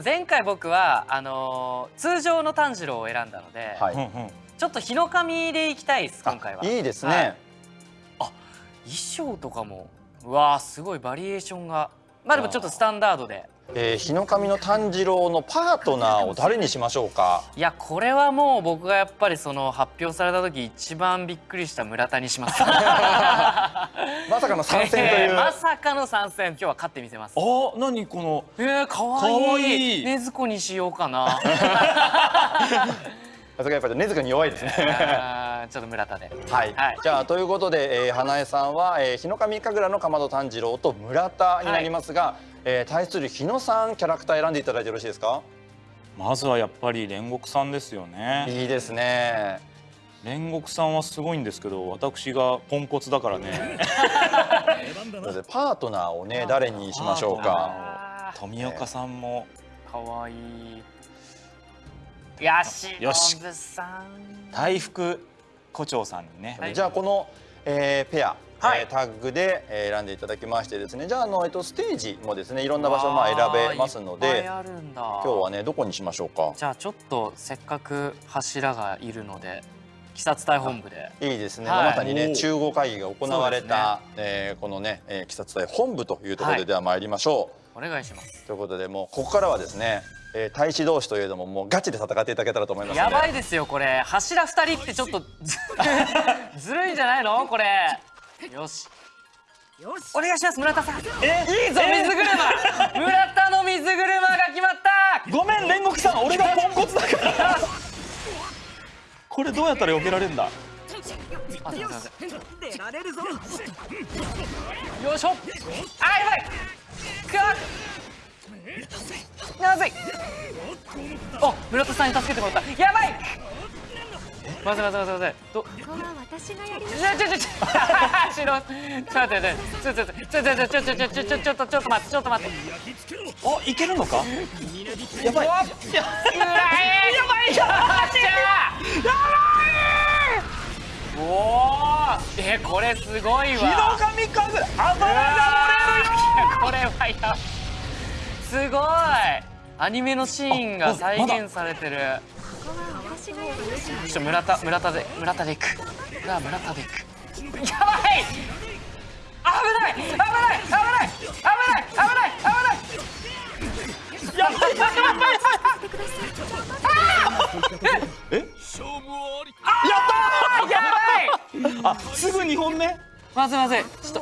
前回僕はあのー、通常の炭治郎を選んだので、はい、ちょっと日の神でいきたいです今回は。いいですね。はい、あ衣装とかもうわすごいバリエーションがまあでもちょっとスタンダードで。えー、日の神の炭治郎のパートナーを誰にしましょうか？いやこれはもう僕がやっぱりその発表された時一番びっくりした村田にします。まさかの参戦という、えー、まさかの参戦。今日は勝ってみせます。あ何この？えー、かわい。い。ねずこにしようかな。さすがやっぱり根塚に弱いですねちょっと村田で。はい、はい、じゃあということで、えー、花江さんは、えー、日の神神楽のかまど炭治郎と村田になりますが、はい、えー、対する日野さんキャラクター選んでいただいてよろしいですか？まずはやっぱり煉獄さんですよね。いいですね。煉獄さんはすごいんですけど私がポンコツだからね。パートナーをね誰にしましょうか？富岡さんも。可愛い。よし。よし大福胡蝶さんにね、はい、じゃあこの、えー、ペアはい、えー、タッグで選んでいただきましてですね。じゃああの、えっと、ステージもですねいろんな場所まあ選べますので今日はねどこにしましょうか？じゃあちょっとせっかく柱がいるので鬼殺隊本部で。いいですね、はい、まさにね中合会議が行われた、ね。えー、このね、えー、鬼殺隊本部というところででは参りましょう、はい、お願いします。ということでもうここからはですねえー、大使同士といえどももうガチで戦っていただけたらと思いますやばいですよこれ。柱二人ってちょっと ずるいんじゃないの？これ。よし。よしお願いします村田さん。え？いいぞ水車。村田の水車が決まった。ごめん煉獄さん。俺がポンコツだから。これどうやったら避けられるんだよいしょ。あやばい。くわなぜお村田さんに助けてもらった。やばい。まずまずまずまずどここは私がやりますちょちょちょちょちょ 待ってちょちょちょちょちょちょちょちょちょちょちょちょっとちょっと待ってちょっと待っておいけるのかやばいやばいやばいやばいおおえこれすごいわ日の神風油が漏れるよこれはやすごいアニメのシーンが再現されてる。ちょっと村田村田で村田で行く。が村田で行く。やばい！危ない！危ない！危ない！危ない！危ない！危ない！やばい！やばい！え勝負ありやったやばい！あすぐ2本目まずまずい！ちょ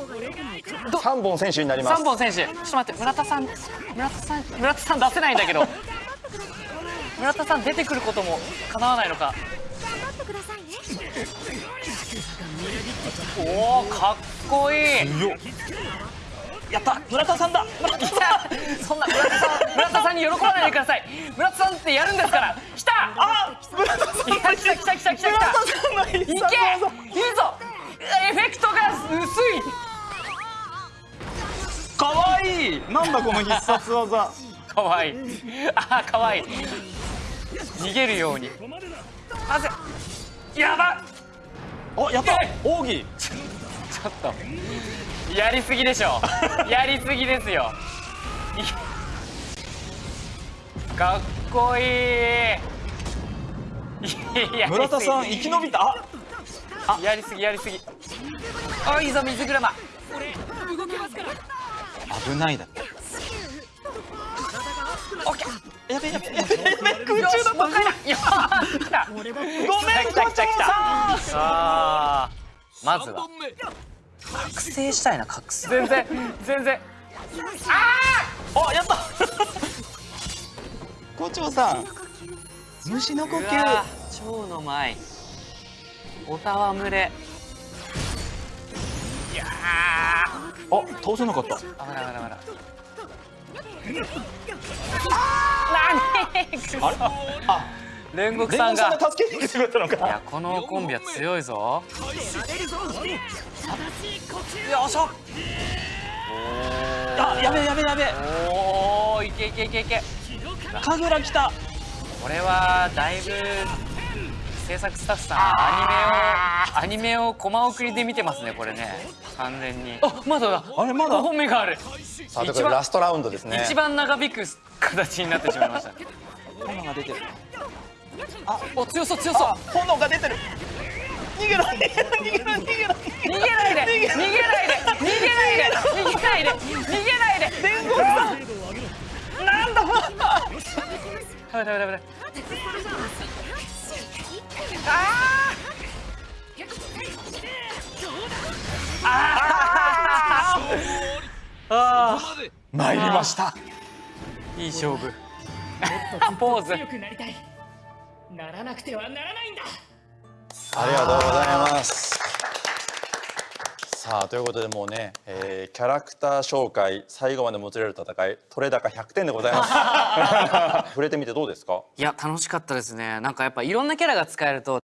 っと三本選手になります。三本選手。ちょっと待って村田さん村田さん村田さん出せないんだけど。村田さん出てくることも叶わないのか。おおかっこいい。やった。村田さんだ。村田さんそんな村田さん村田さんに喜ばないでください。村田さんってやるんですから。来た。あ村田さん。来た来た来た来た。来た来たいけいいぞなんだこの必殺技。かわい。いあかわい。い逃げるように。あぜやば。おやった。奥義。ちょっと。やりすぎでしょ。やりすぎですよ。かっこいい。村田さん生き延びた。あ。あ。やりすぎやりすぎ。あいいぞ水車危ないだってオッケー。やべやべやべやべ空中だったごめん来た来た来たあまずは。覚醒したいな覚醒。全然全然。ああやった。校長さん。虫の呼吸。蝶の舞。おたわむれ。いやあ倒せなかった。危ない危ない危ない。あ煉獄さんが。助けに来てくれたのか。いやこのコンビは強いぞ。よいしょあやべやべやべおおいけいけいけいけ。神楽来た。これはだいぶ制作スタッフさんアニメをアニメをコマ送りで見てますねこれね。完全に。あまだだ。あれまだ？5本目がある。さあというラストラウンドですね。一番長引く形になってしまいました。炎が出てる。お強そう強そう。あ炎が出てる。逃げろ逃げろ逃げろ逃げろ。逃げないで逃げないで逃げないで逃げないで逃げないで。伝言さんなんだダメダメダメダメああ参りました。いい勝負。ポーズ。強くなりたい。ならなくてはならないんだ。ありがとうございますさあということでもうね、えーキャラクター紹介最後までもつれる戦い取れ高100点でございます。触れてみてどうですか？いや楽しかったですね。なんかやっぱいろんなキャラが使えると